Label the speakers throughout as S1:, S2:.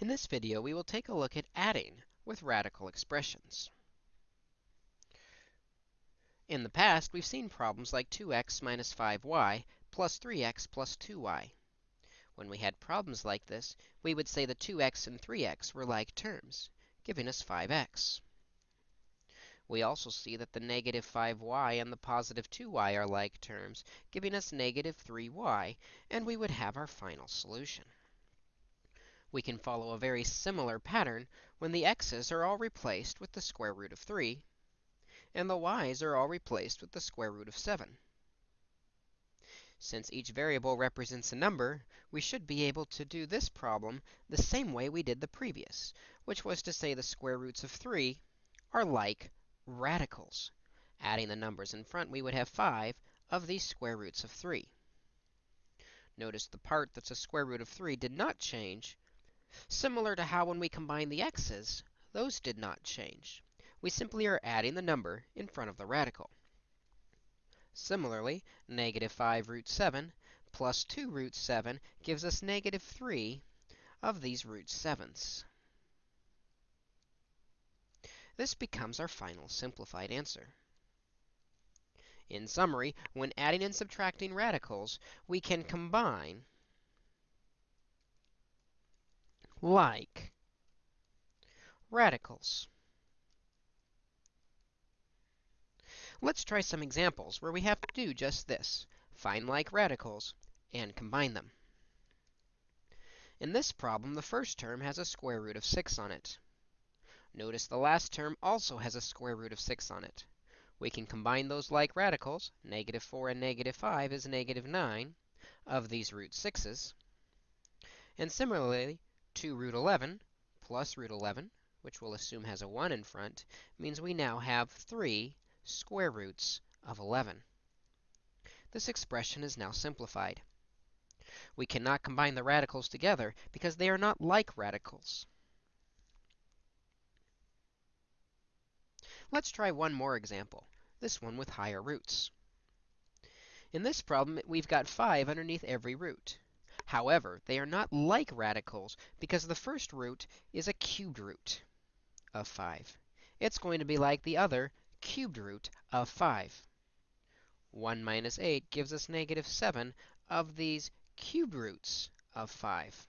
S1: In this video, we will take a look at adding with radical expressions. In the past, we've seen problems like 2x minus 5y plus 3x plus 2y. When we had problems like this, we would say the 2x and 3x were like terms, giving us 5x. We also see that the negative 5y and the positive 2y are like terms, giving us negative 3y, and we would have our final solution. We can follow a very similar pattern when the x's are all replaced with the square root of 3, and the y's are all replaced with the square root of 7. Since each variable represents a number, we should be able to do this problem the same way we did the previous, which was to say the square roots of 3 are like radicals. Adding the numbers in front, we would have 5 of these square roots of 3. Notice the part that's a square root of 3 did not change, similar to how when we combine the x's, those did not change. We simply are adding the number in front of the radical. Similarly, negative 5 root 7 plus 2 root 7 gives us negative 3 of these root 7s. This becomes our final simplified answer. In summary, when adding and subtracting radicals, we can combine like radicals. Let's try some examples where we have to do just this, find like radicals and combine them. In this problem, the first term has a square root of 6 on it. Notice the last term also has a square root of 6 on it. We can combine those like radicals. Negative 4 and negative 5 is negative 9 of these root 6's. And similarly, 2 root 11 plus root 11, which we'll assume has a 1 in front, means we now have 3 square roots of 11. This expression is now simplified. We cannot combine the radicals together because they are not like radicals. Let's try one more example, this one with higher roots. In this problem, we've got 5 underneath every root. However, they are not like radicals because the first root is a cubed root of 5. It's going to be like the other cubed root of 5. 1 minus 8 gives us negative 7 of these cubed roots of 5.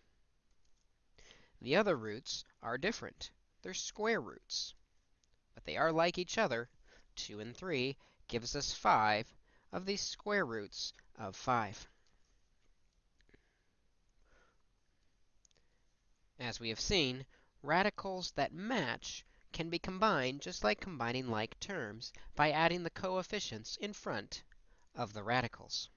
S1: The other roots are different. They're square roots but they are like each other. 2 and 3 gives us 5 of these square roots of 5. As we have seen, radicals that match can be combined just like combining like terms by adding the coefficients in front of the radicals.